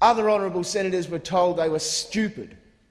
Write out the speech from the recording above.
Other honourable senators were told they were stupid.